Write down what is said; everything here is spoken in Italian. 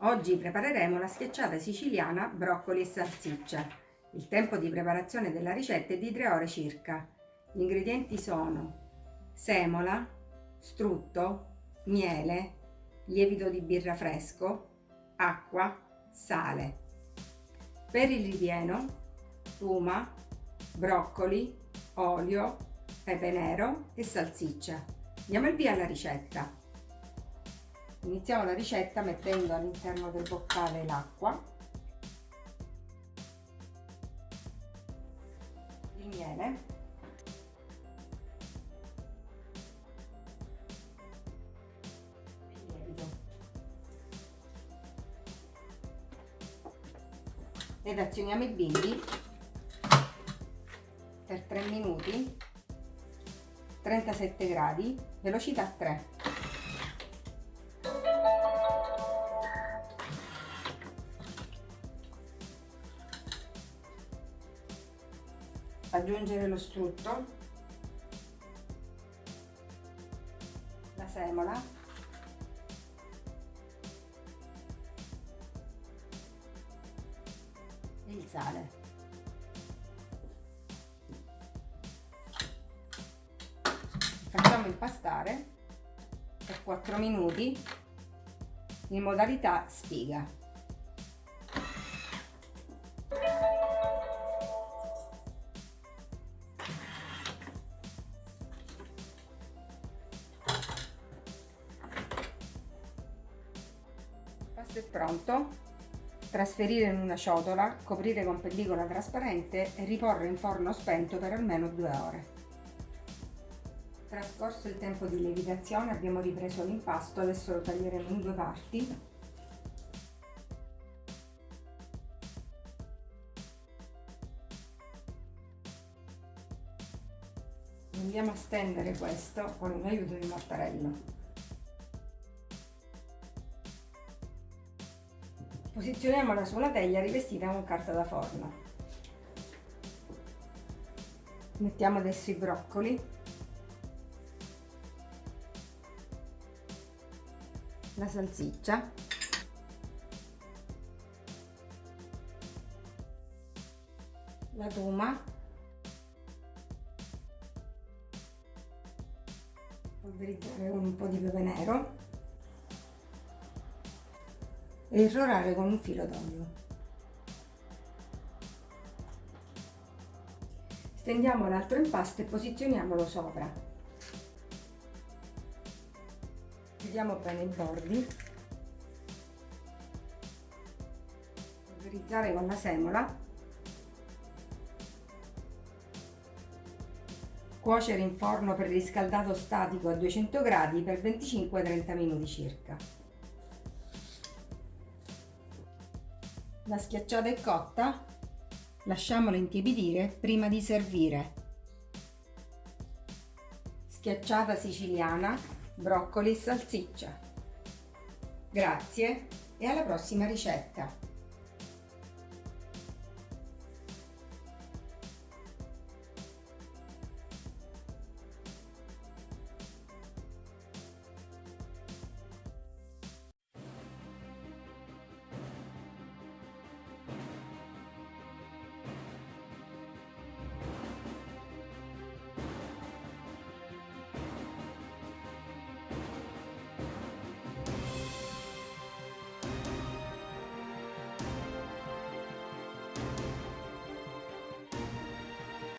Oggi prepareremo la schiacciata siciliana broccoli e salsiccia. Il tempo di preparazione della ricetta è di 3 ore circa. Gli ingredienti sono semola, strutto, miele, lievito di birra fresco, acqua, sale. Per il ripieno, tuma, broccoli, olio, pepe nero e salsiccia. Diamo il via alla ricetta. Iniziamo la ricetta mettendo all'interno del boccale l'acqua, il miele, il lievito. Ed azioniamo i bimbi per 3 minuti 37 gradi velocità 3 aggiungere lo strutto, la semola, e il sale. Facciamo impastare per 4 minuti in modalità spiga. È pronto. Trasferire in una ciotola, coprire con pellicola trasparente e riporre in forno spento per almeno due ore. Trascorso il tempo di lievitazione abbiamo ripreso l'impasto, adesso lo taglieremo in due parti. Andiamo a stendere questo con l'aiuto di mattarello. Posizioniamola su una teglia rivestita con carta da forno. Mettiamo adesso i broccoli. La salsiccia. La tuma. Polverizzare con un po' di pepe nero e irrorare con un filo d'olio. Stendiamo l'altro impasto e posizioniamolo sopra. Chiudiamo bene i bordi. Polverizzare con la semola. Cuocere in forno preriscaldato statico a 200 gradi per 25-30 minuti circa. La schiacciata è cotta, lasciamola intiepidire prima di servire. Schiacciata siciliana, broccoli e salsiccia. Grazie e alla prossima ricetta!